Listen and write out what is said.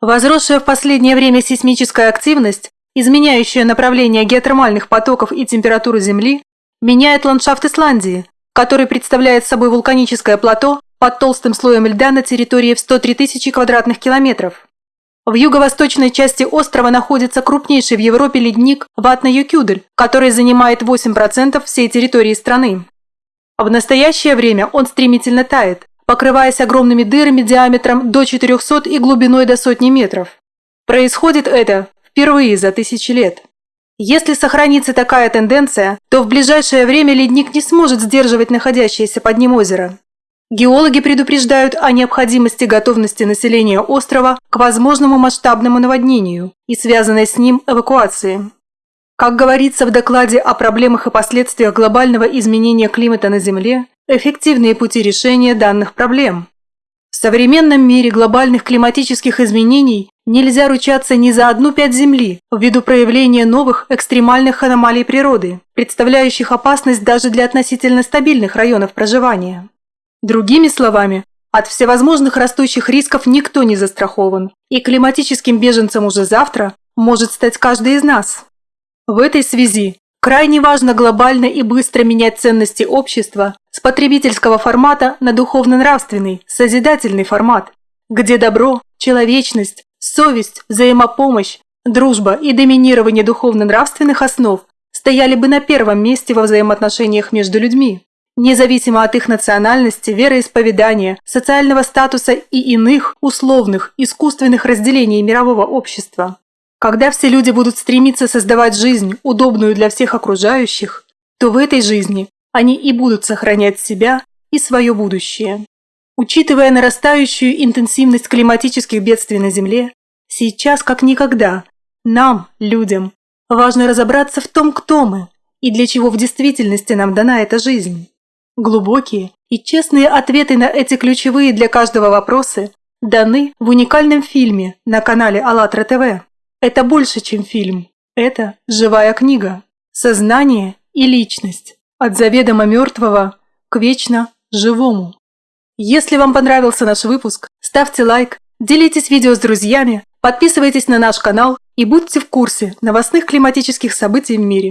Возросшая в последнее время сейсмическая активность, изменяющая направление геотермальных потоков и температуру Земли, меняет ландшафт Исландии, который представляет собой вулканическое плато под толстым слоем льда на территории в 103 тысячи квадратных километров. В юго-восточной части острова находится крупнейший в Европе ледник Ватна-Юкюдель, который занимает 8% всей территории страны. В настоящее время он стремительно тает, покрываясь огромными дырами диаметром до 400 и глубиной до сотни метров. Происходит это впервые за тысячи лет. Если сохранится такая тенденция, то в ближайшее время ледник не сможет сдерживать находящееся под ним озеро. Геологи предупреждают о необходимости готовности населения острова к возможному масштабному наводнению и связанной с ним эвакуации. Как говорится в докладе о проблемах и последствиях глобального изменения климата на Земле, эффективные пути решения данных проблем. В современном мире глобальных климатических изменений нельзя ручаться ни за одну пять Земли ввиду проявления новых экстремальных аномалий природы, представляющих опасность даже для относительно стабильных районов проживания. Другими словами, от всевозможных растущих рисков никто не застрахован, и климатическим беженцем уже завтра может стать каждый из нас. В этой связи крайне важно глобально и быстро менять ценности общества с потребительского формата на духовно-нравственный, созидательный формат, где добро, человечность, совесть, взаимопомощь, дружба и доминирование духовно-нравственных основ стояли бы на первом месте во взаимоотношениях между людьми независимо от их национальности, вероисповедания, социального статуса и иных условных, искусственных разделений мирового общества. Когда все люди будут стремиться создавать жизнь, удобную для всех окружающих, то в этой жизни они и будут сохранять себя и свое будущее. Учитывая нарастающую интенсивность климатических бедствий на Земле, сейчас как никогда нам, людям, важно разобраться в том, кто мы и для чего в действительности нам дана эта жизнь. Глубокие и честные ответы на эти ключевые для каждого вопросы даны в уникальном фильме на канале АЛЛАТРА ТВ. Это больше, чем фильм. Это живая книга. Сознание и личность. От заведомо мертвого к вечно живому. Если вам понравился наш выпуск, ставьте лайк, делитесь видео с друзьями, подписывайтесь на наш канал и будьте в курсе новостных климатических событий в мире.